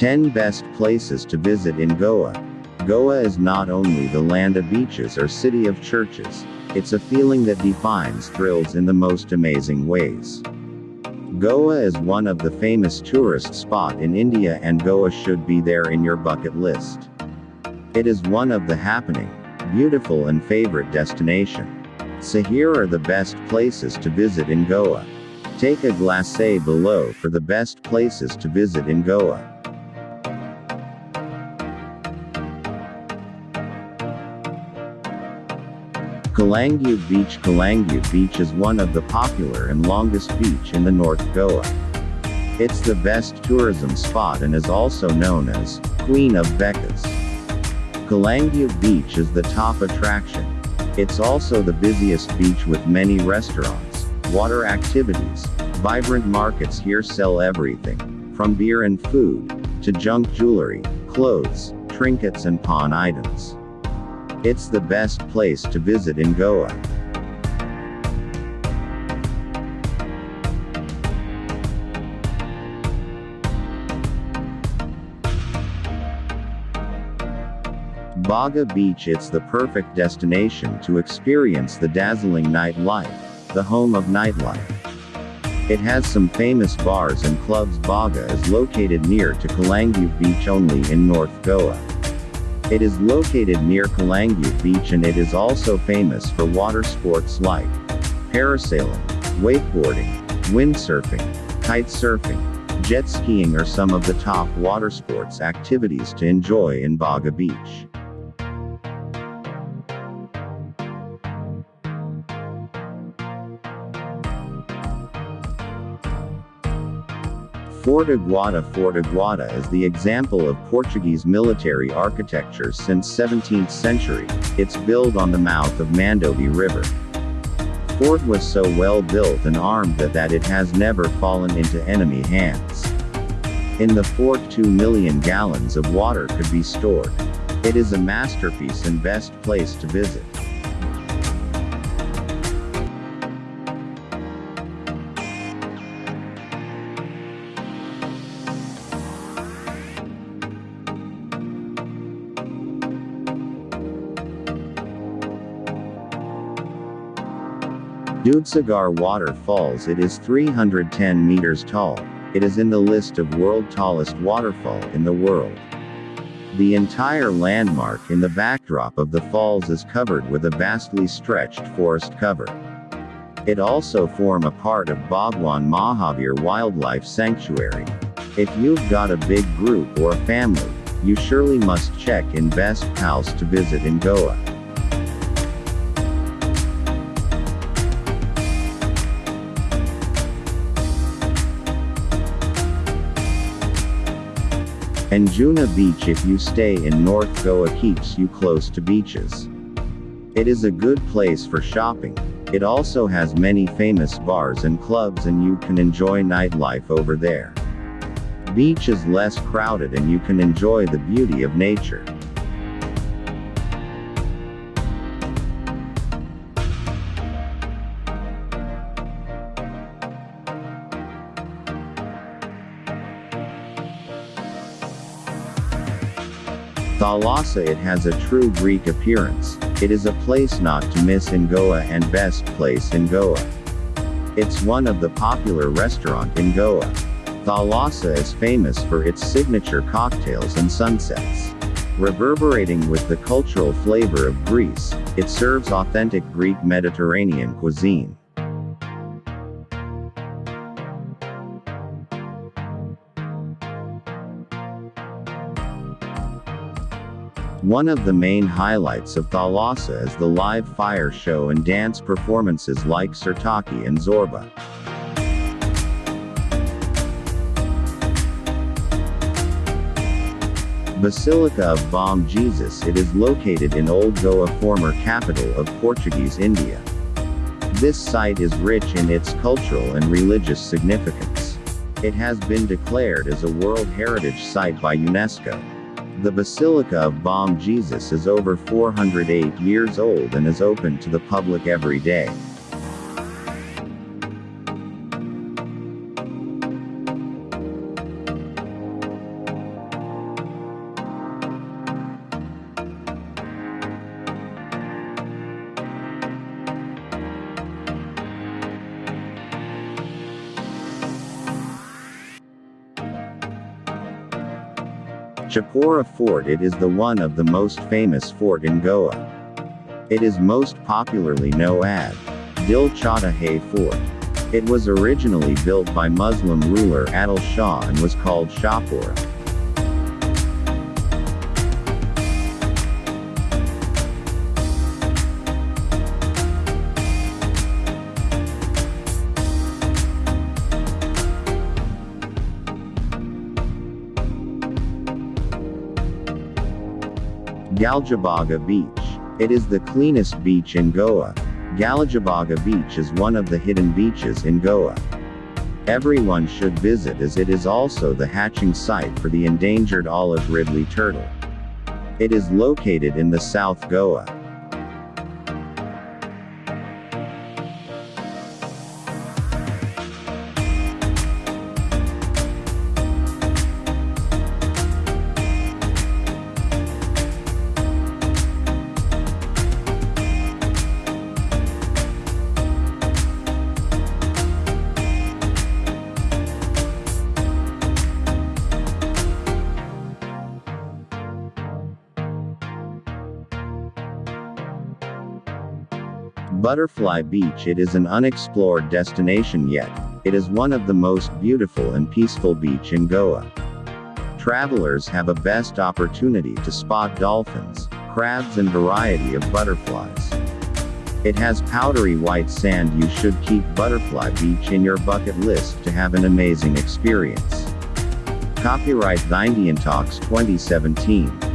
10 Best Places to Visit in Goa. Goa is not only the land of beaches or city of churches, it's a feeling that defines thrills in the most amazing ways. Goa is one of the famous tourist spot in India and Goa should be there in your bucket list. It is one of the happening, beautiful and favorite destination. So here are the best places to visit in Goa. Take a glacé below for the best places to visit in Goa. Calangute Beach Calangute Beach is one of the popular and longest beach in the North Goa. It's the best tourism spot and is also known as Queen of Beccas. Calangute Beach is the top attraction. It's also the busiest beach with many restaurants, water activities, vibrant markets here sell everything, from beer and food, to junk jewelry, clothes, trinkets and pawn items. It's the best place to visit in Goa. Baga Beach It's the perfect destination to experience the dazzling nightlife, the home of nightlife. It has some famous bars and clubs Baga is located near to Calangute Beach only in North Goa. It is located near Calangute Beach and it is also famous for water sports like parasailing, wakeboarding, windsurfing, kite surfing, jet skiing are some of the top water sports activities to enjoy in Baga Beach. Fort Aguada Fort Aguada is the example of Portuguese military architecture since 17th century, it's built on the mouth of Mandovi River. Fort was so well built and armed that, that it has never fallen into enemy hands. In the fort 2 million gallons of water could be stored. It is a masterpiece and best place to visit. Dudhsagar Waterfalls It is 310 meters tall. It is in the list of world tallest waterfall in the world. The entire landmark in the backdrop of the falls is covered with a vastly stretched forest cover. It also form a part of Bhagwan Mahavir Wildlife Sanctuary. If you've got a big group or a family, you surely must check in best house to visit in Goa. Anjuna Beach if you stay in North Goa keeps you close to beaches. It is a good place for shopping. It also has many famous bars and clubs and you can enjoy nightlife over there. Beach is less crowded and you can enjoy the beauty of nature. Thalassa it has a true Greek appearance, it is a place not to miss in Goa and best place in Goa. It's one of the popular restaurant in Goa. Thalassa is famous for its signature cocktails and sunsets. Reverberating with the cultural flavor of Greece, it serves authentic Greek Mediterranean cuisine. One of the main highlights of Thalassa is the live fire show and dance performances like Sirtaki and Zorba. Basilica of Bom Jesus It is located in Old Goa former capital of Portuguese India. This site is rich in its cultural and religious significance. It has been declared as a World Heritage Site by UNESCO. The Basilica of Bom Jesus is over 408 years old and is open to the public every day. Chapora Fort It is the one of the most famous fort in Goa. It is most popularly known as Dil Chahta Hai Fort. It was originally built by Muslim ruler Adil Shah and was called Shahpura. Galgibaga Beach. It is the cleanest beach in Goa. Galgibaga Beach is one of the hidden beaches in Goa. Everyone should visit as it is also the hatching site for the endangered olive ridley turtle. It is located in the South Goa. Butterfly Beach It is an unexplored destination yet. It is one of the most beautiful and peaceful beach in Goa. Travelers have a best opportunity to spot dolphins, crabs and variety of butterflies. It has powdery white sand you should keep Butterfly Beach in your bucket list to have an amazing experience. Copyright The Indian Talks 2017